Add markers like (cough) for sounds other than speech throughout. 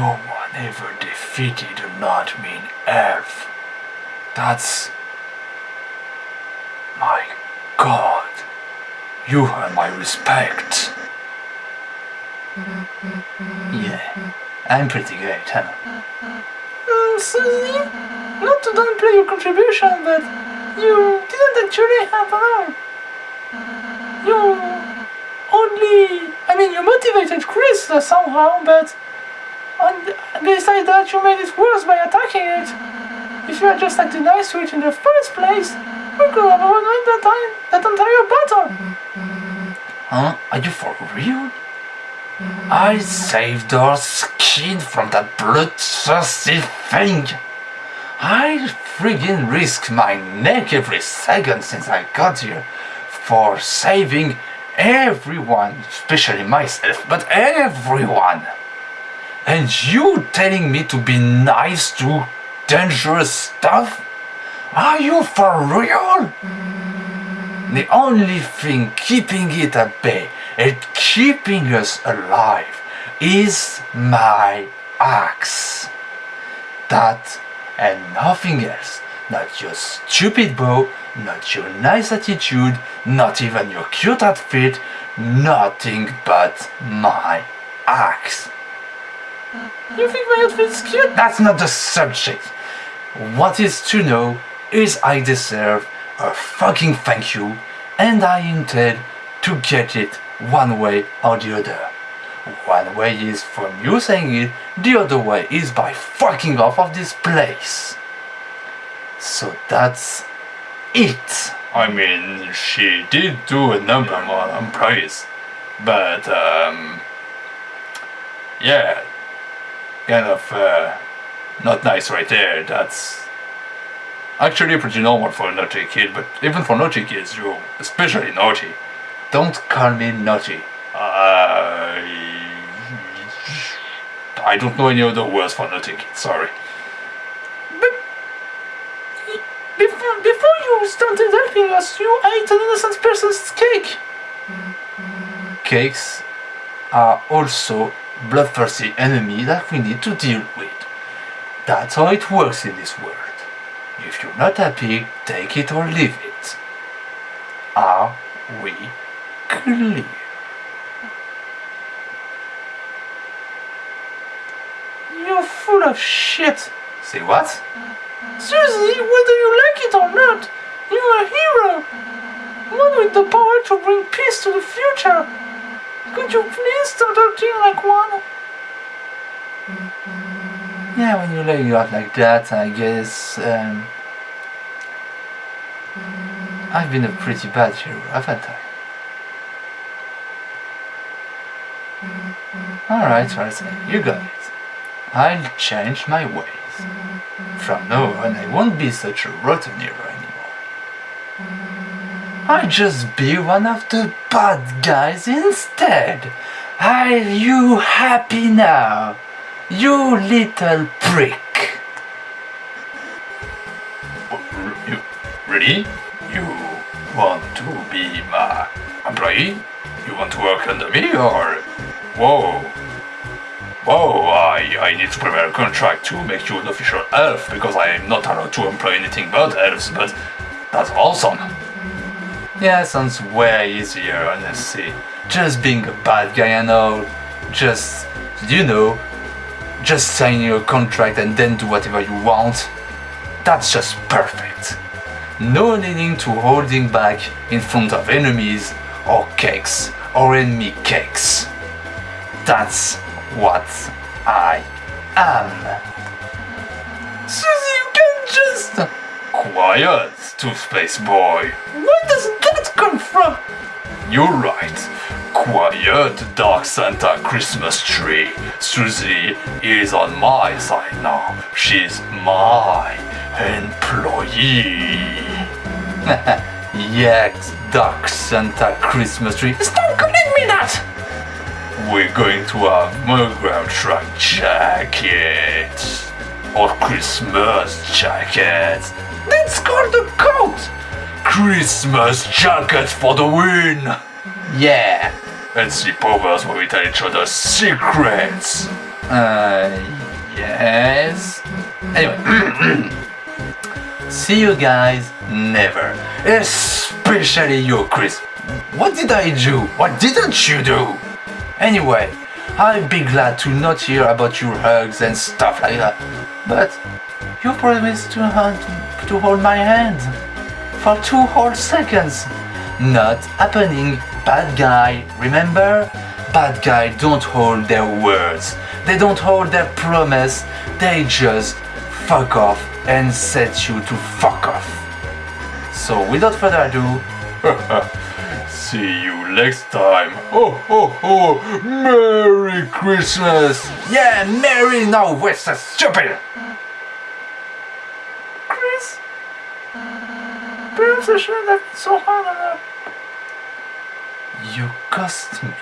no one ever defeated a not mean elf. That's... My god. You earn my respect. Yeah, I'm pretty great, huh? Um, Susie, not to downplay your contribution, but you didn't actually at all. You only, I mean, you motivated Kris somehow, but on, besides that, you made it worse by attacking it. If you had just acted nice to it in the first place, we could have won that time, that entire battle. Huh? Are you for real? I saved our skin from that bloodthirsty thing. I friggin' risk my neck every second since I got here for saving everyone, especially myself, but everyone. And you telling me to be nice to dangerous stuff? Are you for real? The only thing keeping it at bay and keeping us alive is my axe. That and nothing else. Not your stupid bow, not your nice attitude, not even your cute outfit, nothing but my axe. You think my outfit's cute? That's not the subject. What is to know is I deserve a fucking thank you and I intend to get it one way or the other. One way is from you saying it, the other way is by fucking off of this place. So that's it. I mean, she did do a number on praise, but um, yeah, kind of uh, not nice right there. That's actually pretty normal for a naughty kid, but even for naughty kids, you especially naughty. Don't call me naughty. I I don't know any other words for naughty kids. Sorry. But before, before you started helping us, you ate an innocent person's cake. Cakes are also bloodthirsty enemy that we need to deal with. That's how it works in this world. If you're not happy, take it or leave it. Are we clear? You're full of shit. Say what? Susie, whether you like it or not, you're a hero. One with the power to bring peace to the future. Could you please start acting like one? Yeah, when you lay you out like that, I guess. Um, I've been a pretty bad hero, haven't I? Alright, right, you got it. I'll change my ways. From now on, I won't be such a rotten hero. I'll just be one of the bad guys instead. Are you happy now? You little prick. You ready? You want to be my employee? You want to work under me or... Whoa. Whoa, I, I need to prepare a contract to make you an official elf because I am not allowed to employ anything but elves, but that's awesome. Yeah, sounds way easier, honestly. Just being a bad guy and all. Just, you know, just sign your contract and then do whatever you want. That's just perfect. No needing to holding back in front of enemies or cakes or enemy cakes. That's what I am. Susie, you can't just... Quiet, toothpaste boy. Where does that come from? You're right. Quiet, Dark Santa Christmas tree. Susie is on my side now. She's my employee. (laughs) yes, Dark Santa Christmas tree. Stop calling me that! We're going to have Mugground Truck Jacket. Or Christmas jackets. That's called a coat! Christmas jacket for the win! Yeah, And sleepovers where we tell each other secrets. Uh, yes. Anyway, (clears throat) see you guys never. Especially you, Kris. What did I do? What didn't you do? Anyway, I'd be glad to not hear about your hugs and stuff like that. But you promised to hold, to hold my hand for two whole seconds. Not happening, bad guy. Remember? Bad guy don't hold their words. They don't hold their promise. They just fuck off and set you to fuck off. So without further ado, (laughs) see you next time. Oh ho ho! Merry Christmas! Yeah, Merry! No, what's that stupid? Kris? Perhaps I shouldn't have been so hard on her. You cost me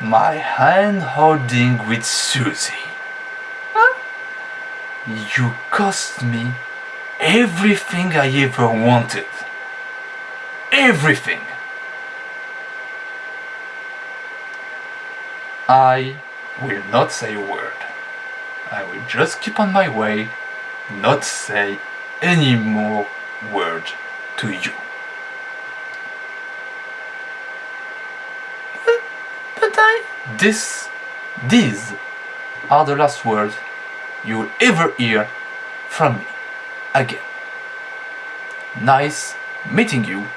my hand holding with Susie. Huh? You cost me everything I ever wanted. Everything. I will not say a word. I will just keep on my way, not say any more word to you. But but I... This, these are the last words you will ever hear from me again. Nice meeting you.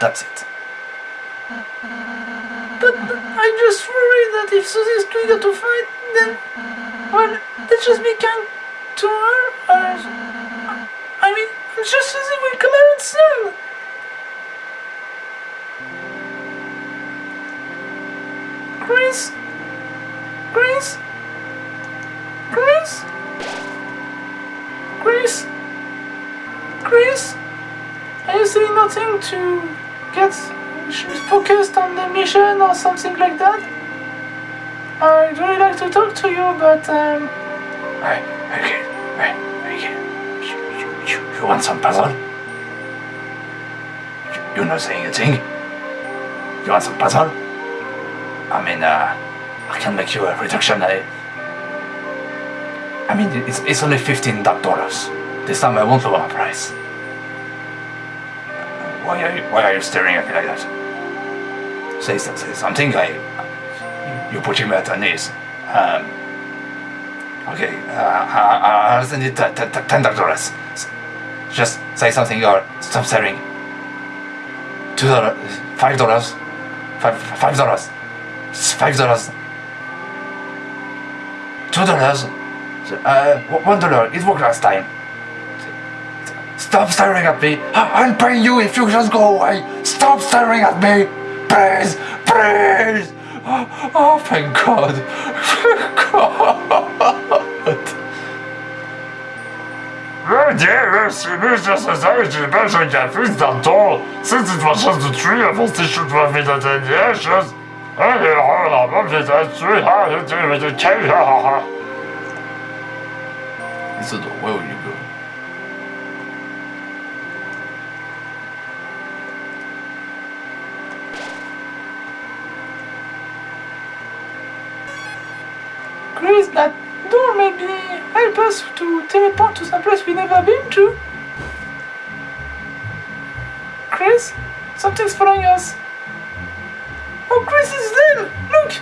That's it. But I just worry that if Susie's too eager to fight, then... Well, let's just be kind to her. Uh, mean, I'm sure Susie will come out soon. Kris? Kris? Kris? Kris? Kris? Are you saying nothing to get focused on the mission or something like that? I'd really like to talk to you, but um, Hey, okay, you, you want some puzzle? You're not saying a thing? You want some puzzle? I mean, uh, I can make you a reduction. I, I mean, it's, it's only $15. This time I won't lower my price. Why are you, why are you staring at me like that? Say, say something, I, you're putting me at my knees. Um, okay, uh, I, I'll send it $10. Just say something or stop staring. Two dollars, five dollars, five five dollars, five dollars, two dollars, uh, one dollar. It worked last time. Stop staring at me. I'll pay you if you just go away. Stop staring at me, please, please. Oh, oh thank God, (laughs) thank God. Ludzie, jeśli myślisz, że zajdzie będzie jakiś tam to, since it was just the three of us, they should have been the yes, I don't know, I'm just three, how you do with the cake, ha ha ha. Isidore, where will you go? Kris, that door maybe help us to teleport to some place we never been to. Kris, something's following us. Oh, Kris is there! Look!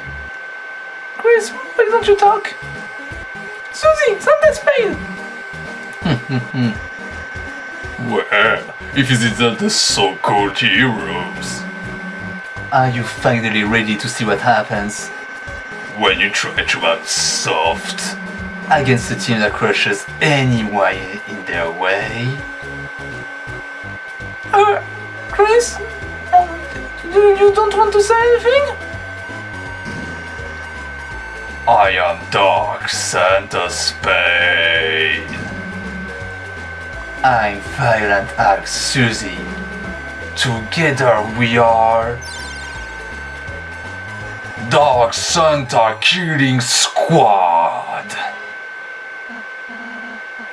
Kris, why don't you talk? Susie, Santa (laughs) Spade! Well, if it isn't the so-called heroes, Are you finally ready to see what happens when you try to act soft, against a team that crushes anyone in their way? Uh, Kris? You, you don't want to say anything? I am Dark Santa Spade. I'm Violent Alex Susie. Together we are Dark Santa Killing Squad.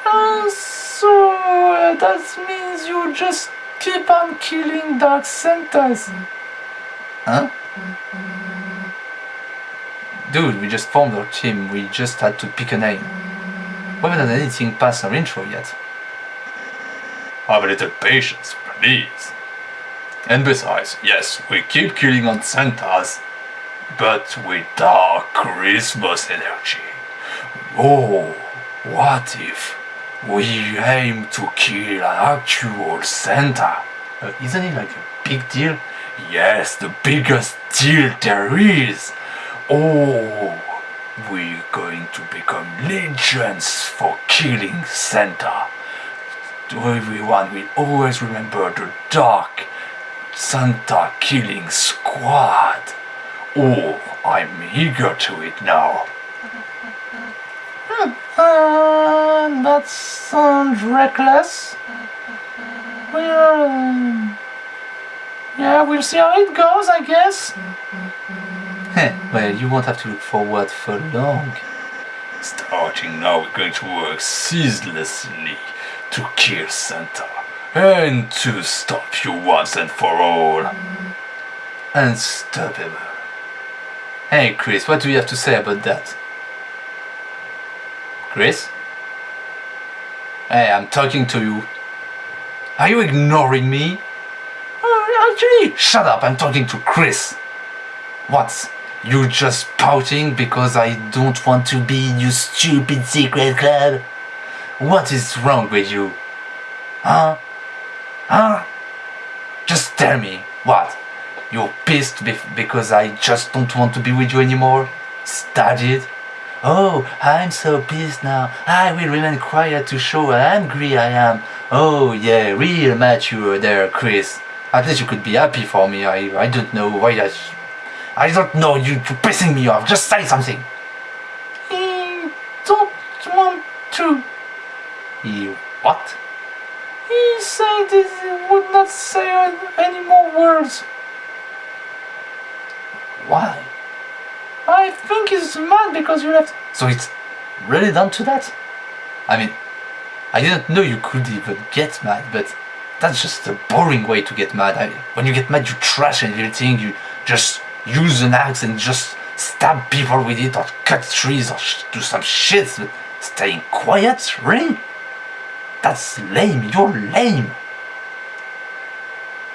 Uh, so uh, that means you just keep on killing Dark Santas. Huh? Dude, we just formed our team, we just had to pick a name. We haven't done anything past our intro yet. Have a little patience, please. And besides, yes, we keep killing on Santas, but with dark Christmas energy. Oh, what if we aim to kill an actual Santa? Uh, isn't it like a big deal? Yes, the biggest deal there is. Oh, we're going to become legends for killing Santa. Everyone will always remember the dark Santa killing squad. Oh, I'm eager to it now. (laughs) That sounds reckless. We'll. um, yeah, we'll see how it goes, I guess. Heh, well, you won't have to look forward for long. Starting now, we're going to work ceaselessly to kill Santa and to stop you once and for all. Unstoppable. Hey, Kris, what do you have to say about that? Kris? Hey, I'm talking to you. Are you ignoring me? Uh, oh, actually, Shut up, I'm talking to Kris. What? You just pouting because I don't want to be in your stupid secret club? What is wrong with you? Huh? Huh? Just tell me, what? You're pissed because I just don't want to be with you anymore? It? Oh, I'm so pissed now. I will remain quiet to show how angry I am. Oh yeah, real mature there, Kris. At least you could be happy for me. I, I don't know why I... I don't know, you, you're pissing me off. Just say something. he don't want to. You what? He said he would not say any more words. Why? I think he's mad because you left. So it's really down to that? I mean, I didn't know you could even get mad, but that's just a boring way to get mad. I, when you get mad, you trash everything, you just use an axe and just stab people with it, or cut trees, or do some shit, but staying quiet? Really? That's lame, you're lame.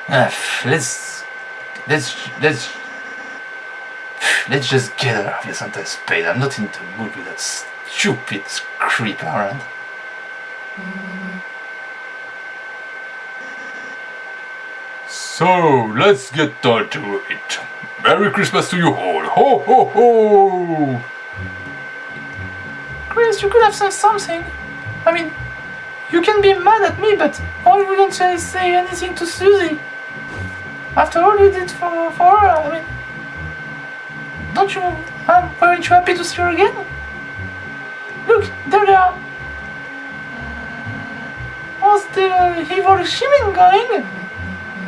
Ah, let's, let's, let's, let's just get out of here Santa Spade. I'm not in the mood with that stupid creep around. So, let's get down to it. Merry Christmas to you all. Ho ho ho! Kris, you could have said something. I mean, you can be mad at me, but why wouldn't say anything to Susie? After all you did for, for her, I mean, don't you, um, weren't you happy to see her again? Look, there they are. How's the evil Shimin going?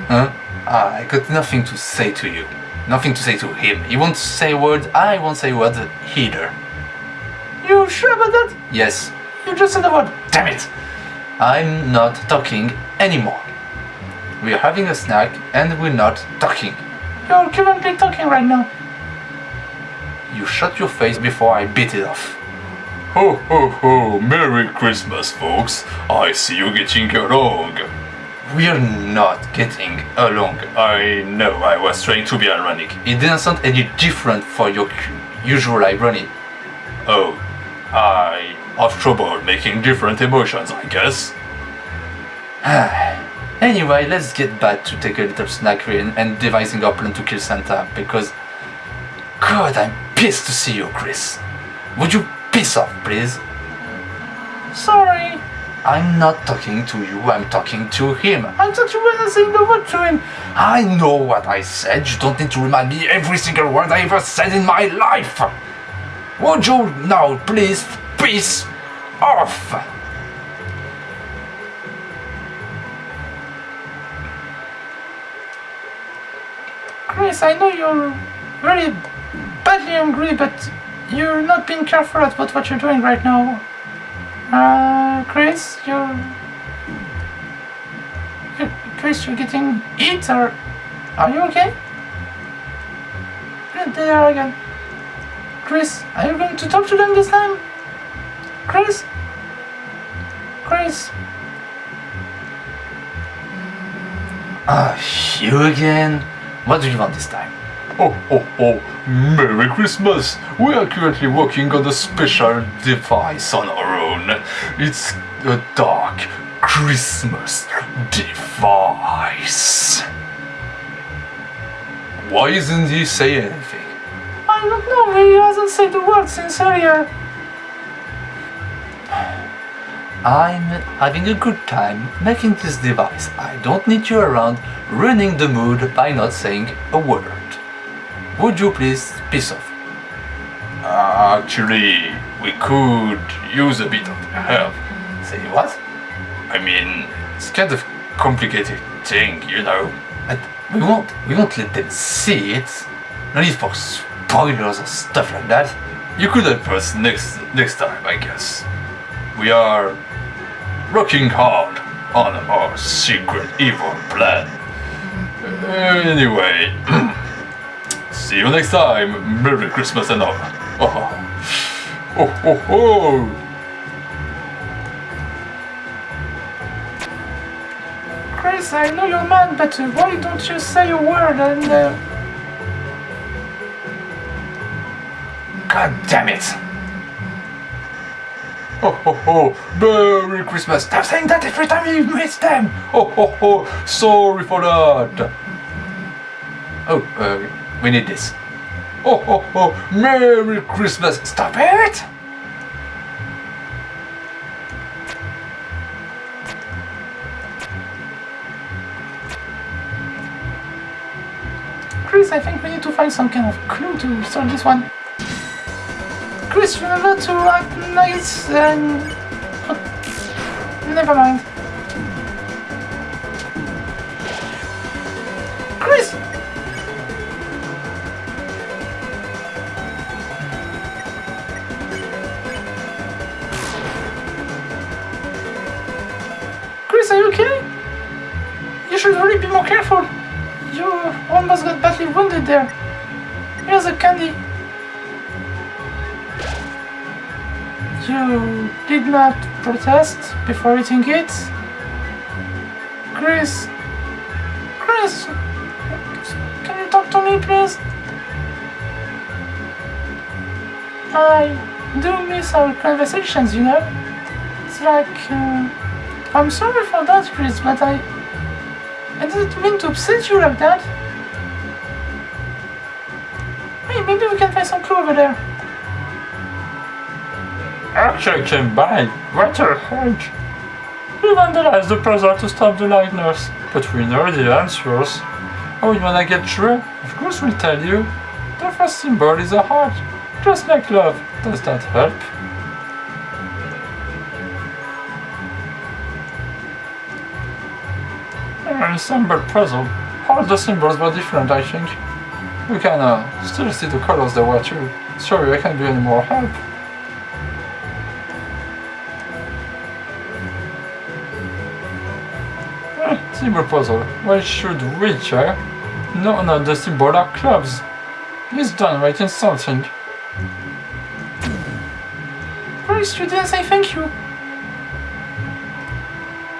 Huh? Ah, I got nothing to say to you. Nothing to say to him. He won't say a word, I won't say a word either. You sure about that? Yes, You just said the word. damn it! I'm not talking anymore. We're having a snack and we're not talking. You're currently talking right now. You shut your face before I beat it off. Ho ho ho! Merry Christmas, folks. I see you getting along. We're not getting along. I know I was trying to be ironic. It didn't sound any different for your usual irony. Oh, I have trouble making different emotions, I guess. (sighs) Anyway, let's get back to take a little snack and, devising our plan to kill Santa because. God, I'm pissed to see you, Kris. Would you piss off, please? Sorry. I'm not talking to you, I'm talking to him. I thought you were saying the word to him. I know what I said, you don't need to remind me every single word I ever said in my life. Would you now please piss off? Kris, I know you're very badly angry, but you're not being careful about what you're doing right now. Uh, Kris, you're... you Kris, you're getting hit, or... Are you okay? You are again. Kris, are you going to talk to them this time? Kris? Kris? Ah, you again? What do you want this time? Oh, oh, oh, Merry Christmas! We are currently working on a special device on our own. It's a dark Christmas device. Why isn't he saying anything? I don't know, he hasn't said a word since earlier. I'm having a good time making this device. I don't need you around ruining the mood by not saying a word. Would you please piss off? Uh, actually, we could use a bit of help. Say what? I mean, it's kind of complicated thing, you know. But we won't we won't let them see it. No need for spoilers or stuff like that. You could help us next next time, I guess. We are working hard on our secret evil plan. Uh, anyway, (clears throat) see you next time. Merry Christmas and all. Oh, oh, oh, oh. Kris, I know you're mad, but uh, why don't you say a word and... Uh, God damn it! Oh, oh, oh, Merry Christmas! Stop saying that every time you miss them! Oh, oh, oh, sorry for that! Oh, uh, we need this. Oh, oh, oh, Merry Christmas! Stop it! Kris, I think we need to find some kind of clue to solve this one. Kris, remember to act nice and... Never mind. There. Here's a candy. You did not protest before eating it? Kris? Kris? Can you talk to me, please? I do miss our conversations, you know? It's like... Uh, I'm sorry for that, Kris, but I... I didn't mean to upset you like that. Over there. Came by. What a hedge. We vandalized the puzzle to stop the lightners, but we know the answers. Oh, you wanna get through? Of course we'll tell you. The first symbol is a heart, just like love. Does that help? Ensemble puzzle. All the symbols were different, I think. We can uh, still see the colors there were too. Sorry, I can't be any more help. Eh, symbol puzzle. Why should we check? No, no, the symbol are clubs. Writing something. Kris, you didn't say thank you.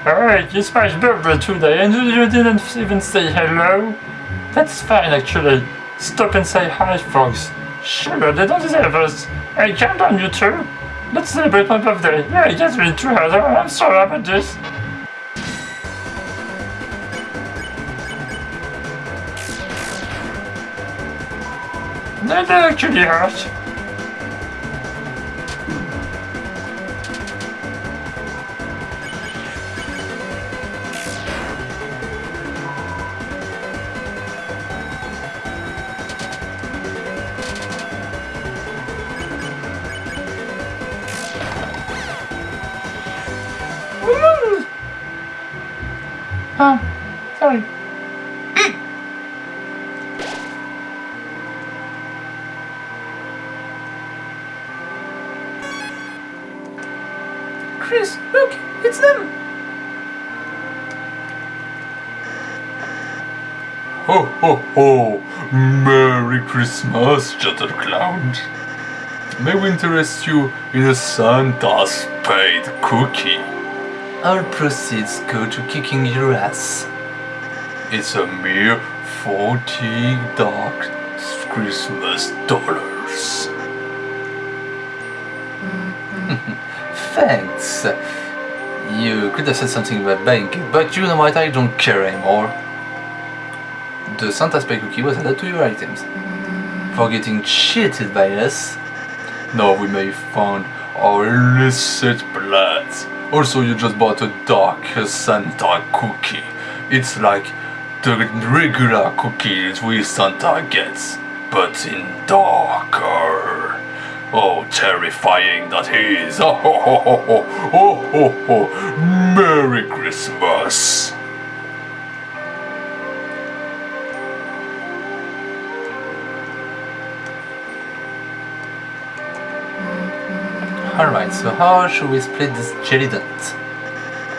Hey, it's my birthday today and you didn't even say hello? That's fine actually. Stop and say hi, frogs. Sure, they don't deserve us. Hey, calm down, you two. Let's celebrate my birthday. Yeah, it has been hours. I'm sorry about this. That actually hurt. Ah, sorry. (clears throat) Kris, look, it's them. Ho, ho, ho! Merry Christmas, Gentle Clown! may we interest you in a Santa Spade cookie? All proceeds go to kicking your ass. It's a mere 40 dark Christmas dollars. (laughs) Thanks. You could have said something about it, but you know what, I don't care anymore. The Santa Spade cookie was added to your items. For getting cheated by us. Now we may find our illicit plans. Also, you just bought a dark Santa cookie. It's like the regular cookies we Santa gets, but in darker. Oh, terrifying that is! (laughs) Oh, ho, ho, ho. oh, ho, ho. Merry Christmas! Alright, so how should we split this jelly dot?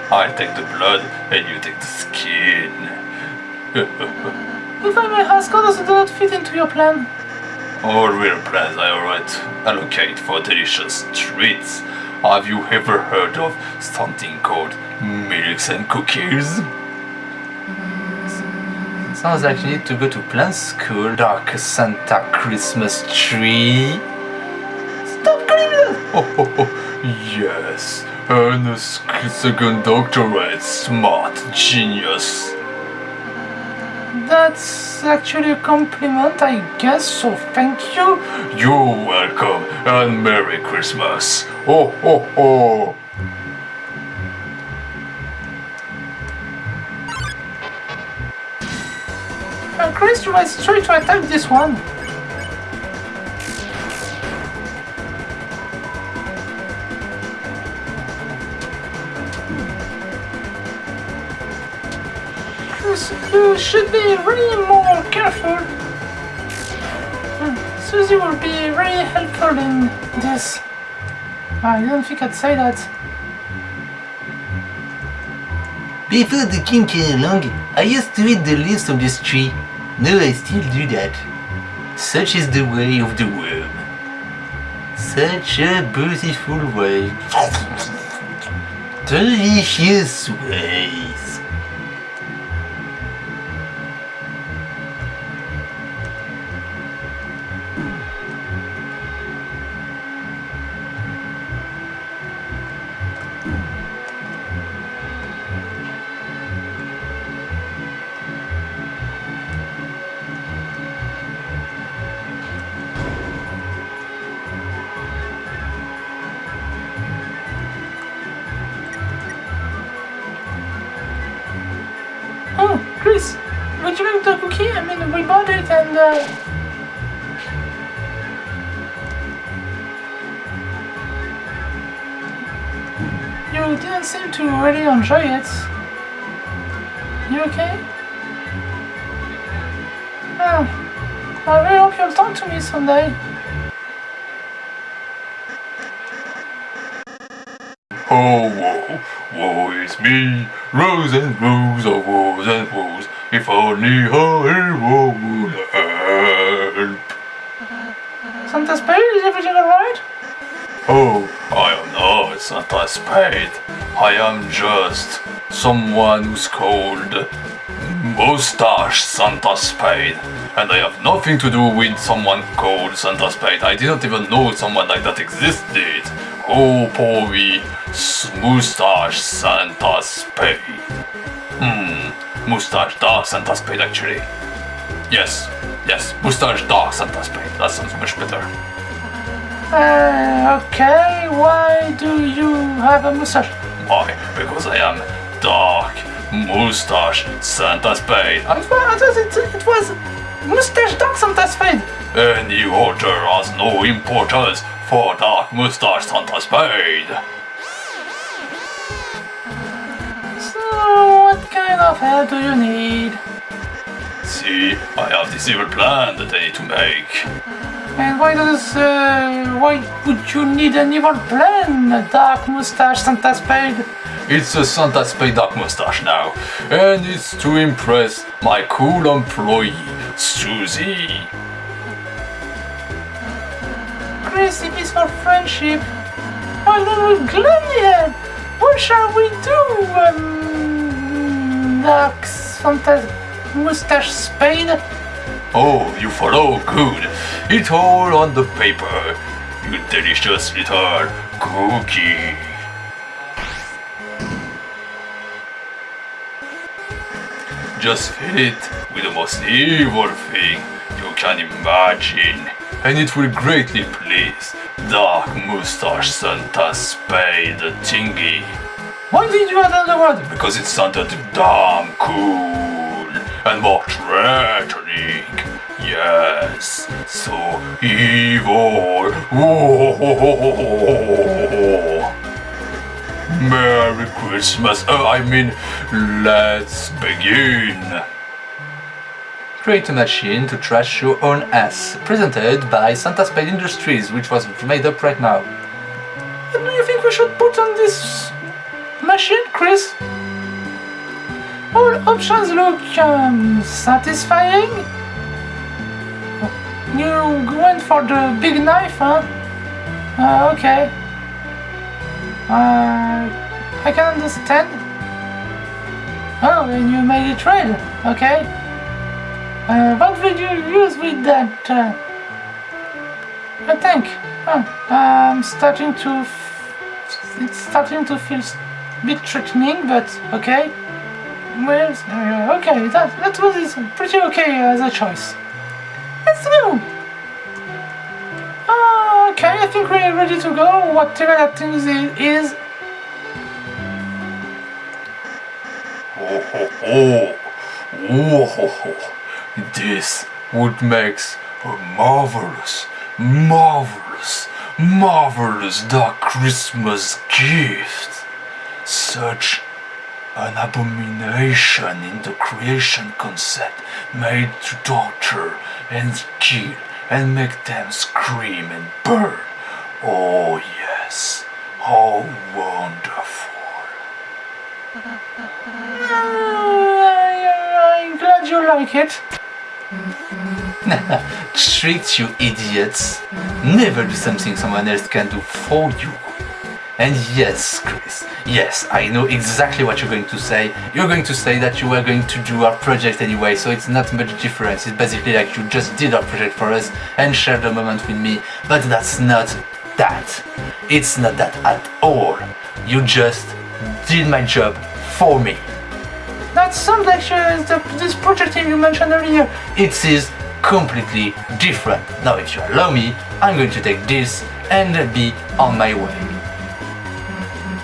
I'll take the blood and you take the skin. (laughs) If I may ask, how does that fit into your plan? All real plans I alright allocate for delicious treats. Have you ever heard of something called milks and cookies? Sounds like you need to go to plant school, Dark Santa Christmas tree. (laughs) yes. And a second doctorate, smart genius. That's actually a compliment, I guess, so thank you. You're welcome and Merry Christmas. Oh, oh, oh. Uh, Kris, you might try to attack this one. Should be really more careful. Hmm, Susie will be very helpful in this. I didn't think I'd say that. Before the king came along, I used to eat the leaves of this tree. Now I still do that. Such is the way of the worm. Such a beautiful way. Delicious ways. Woe, woe is me, rows and rows oh, of woes and woes. If only I would help. Santa Spade, is everything alright? Oh, I am not Santa Spade. I am just someone who's called Mustache Santa Spade. And I have nothing to do with someone called Santa Spade. I didn't even know someone like that existed. Oh, me, Mustache Santa Spade. Hmm, Mustache Dark Santa Spade actually. Yes, yes, Mustache Dark Santa Spade. That sounds much better. Uh, okay, why do you have a mustache? Why? Because I am Dark Mustache Santa Spade. I it, it was Mustache Dark Santa Spade. Any order has no importance for Dark Mustache Santa Spade. So, what kind of help do you need? See, I have this evil plan that I need to make. And why does, uh, why would you need an evil plan, Dark Mustache Santa Spade? It's a Santa Spade Dark Mustache now, and it's to impress my cool employee, Susie. If for friendship, well little help. What shall we do, um, Santa Mustache Spade? Oh, you follow? Good. It's all on the paper. You delicious little cookie. Just fill it with the most evil thing you can imagine, and it will greatly please Dark Mustache Santa Spade Thingy. Why did you add another word? Because it sounded damn cool and more threatening. Yes, so evil. Merry Christmas. Oh, I mean, let's begin. Create a machine to trash your own ass. Presented by Santa Spade Industries, which was made up right now. What do you think we should put on this machine, Kris? All options look um, satisfying. You went for the big knife, huh? Uh, okay. Uh, I can understand. Oh, and you made it red. Okay. Uh, what would you use with that? Uh, a tank. Huh. I'm starting to. It's starting to feel a bit threatening, but okay. Well, uh, okay, that that was pretty okay as a choice. Let's go. Uh, okay, I think we're ready to go. Whatever that thing is, Oh. (laughs) Oh. This would make a marvelous, marvelous, marvelous dark Christmas gift. Such an abomination in the creation concept made to torture and kill and make them scream and burn. Oh, yes. How wonderful. I, (laughs) I'm glad you like it. (laughs) Tricked you idiots. Never do something someone else can do for you. And yes, Kris, yes, I know exactly what you're going to say. You're going to say that you were going to do our project anyway, so it's not much difference. It's basically like you just did our project for us and shared the moment with me, but that's not that. It's not that at all. You just did my job for me. That sounds like this project you mentioned earlier. it is completely different. Now, if you allow me, I'm going to take this and be on my way.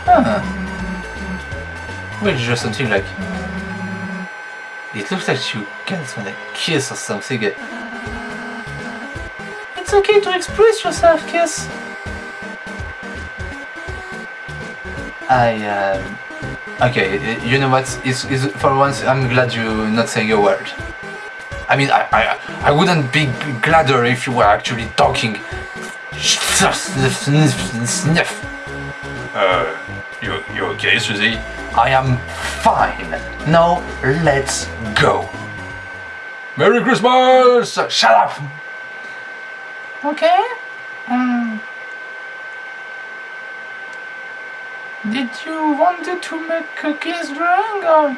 Huh. Well, just something like. It looks like you guys want a kiss or something. It's okay to express yourself, Kiss. I. Um, okay, you know what? It's, it's, for once, I'm glad you're not saying a word. I mean, I, I, I wouldn't be gladder if you were actually talking. Uh, you, you okay, Susie? I am fine. Now, let's go. Merry Christmas! Shut up! Okay? Um, did you wanted to make cookies drawing or?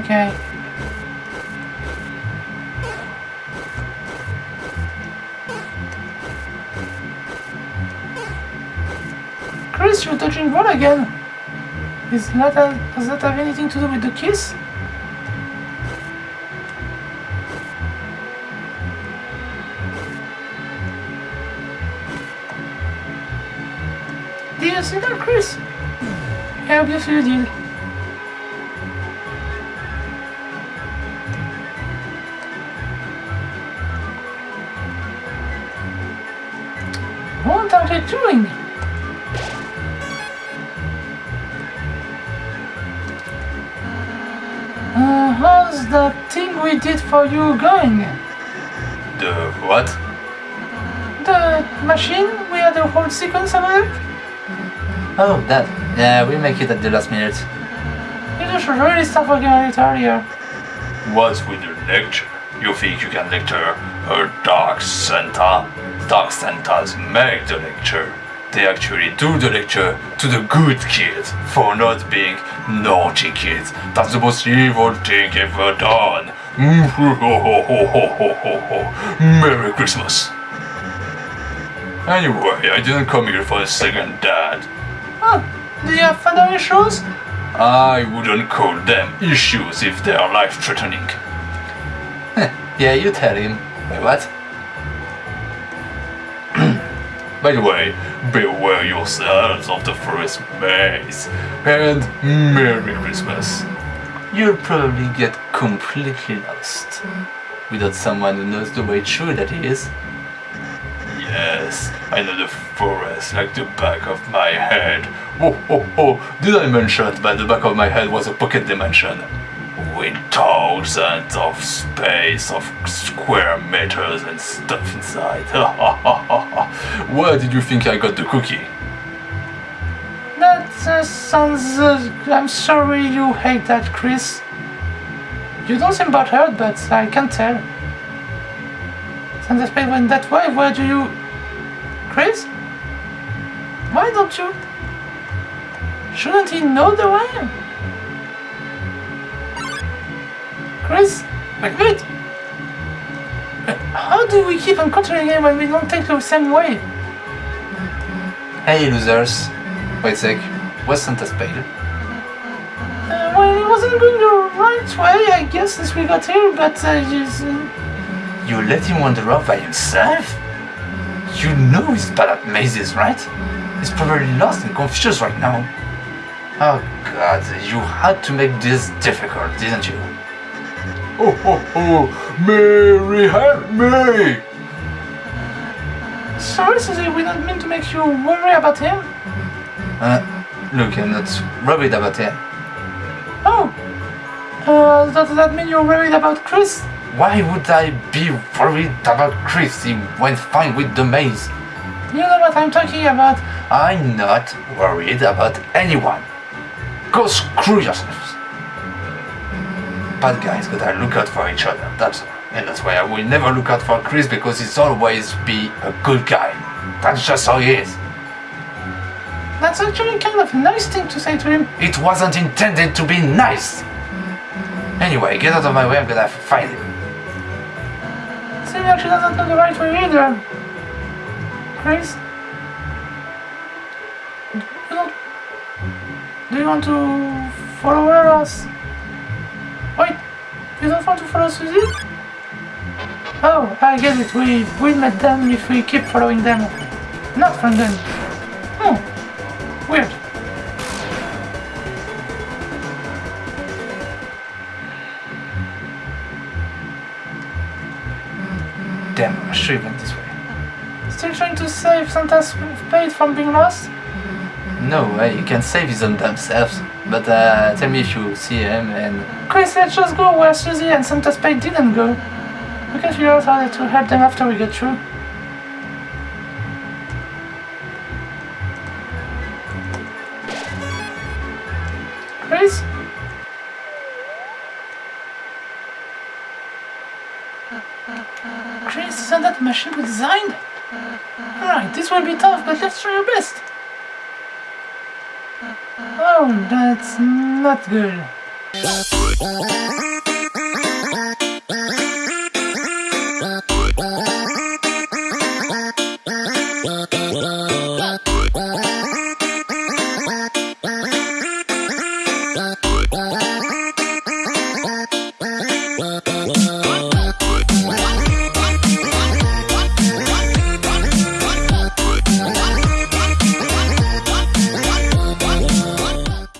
Okay. You're touching what again? Is that does that have anything to do with the kiss? Did you see that, Kris? I obviously you did. For you going? The what? The machine? We had a whole sequence about it? Oh, that. Yeah, we make it at the last minute. You should really start working on it earlier. What's with the lecture? You think you can lecture a Dark Santa? Dark Santas make the lecture. They actually do the lecture to the good kids for not being naughty kids. That's the most evil thing ever done. Merry Christmas. Anyway, I didn't come here for a second dad. Oh, do you have father issues? I wouldn't call them issues if they are life threatening. (laughs) Yeah, you tell him. Wait, what? (clears throat) By the way, beware yourselves of the forest maze. And Merry Christmas. You'll probably get completely lost. Mm. Without someone who knows the way through that is. Yes, I know the forest like the back of my head. Oh, oh, oh, did I mention that the back of my head was a pocket dimension? With thousands of space of square meters and stuff inside. (laughs) Where did you think I got the cookie? That uh, sounds. Uh, I'm sorry you hate that, Kris. You don't seem butthurt, but I can tell. Santa Spade went that way. Where do you. Kris? Why don't you. Shouldn't he know the way? Kris? Wait, How do we keep encountering him when we don't take the same way? Hey, losers. Wait a sec. What's Santa Spade? Uh, well, he wasn't going the right way, I guess, since we got here, but uh, just, uh, You let him wander off by himself? You know he's bad at mazes, right? He's probably lost and confused right now. Oh god, you had to make this difficult, didn't you? Oh, oh, oh, Mary, help me! sorry, Susie, we don't mean to make you worry about him. Uh, look, I'm not worried about him. Oh, uh, does that mean you're worried about Kris? Why would I be worried about Kris? He went fine with the maze. You know what I'm talking about. I'm not worried about anyone. Go screw yourselves. Bad guys gotta look out for each other, that's all. And that's why I will never look out for Kris because he's always be a good guy. That's just how he is. That's actually kind of a nice thing to say to him. It wasn't intended to be nice. Anyway, get out of my way, I'm gonna find him. Susie actually doesn't know the right way either. Don't... Do you want to follow us? Wait, you don't want to follow Susie? Oh, I get it. We will met them if we keep following them. Not from them. Weird. Damn, I should have went this way. Still trying to save Santa's spade from being lost? No, uh, you can save his own damn selves. But uh, tell me if you see him and Kris, let's just go where Susie and Santa's Spade didn't go. We can figure out how to help them after we get through. Machine we designed? Alright, this will be tough, but let's try our best. Oh, that's not good.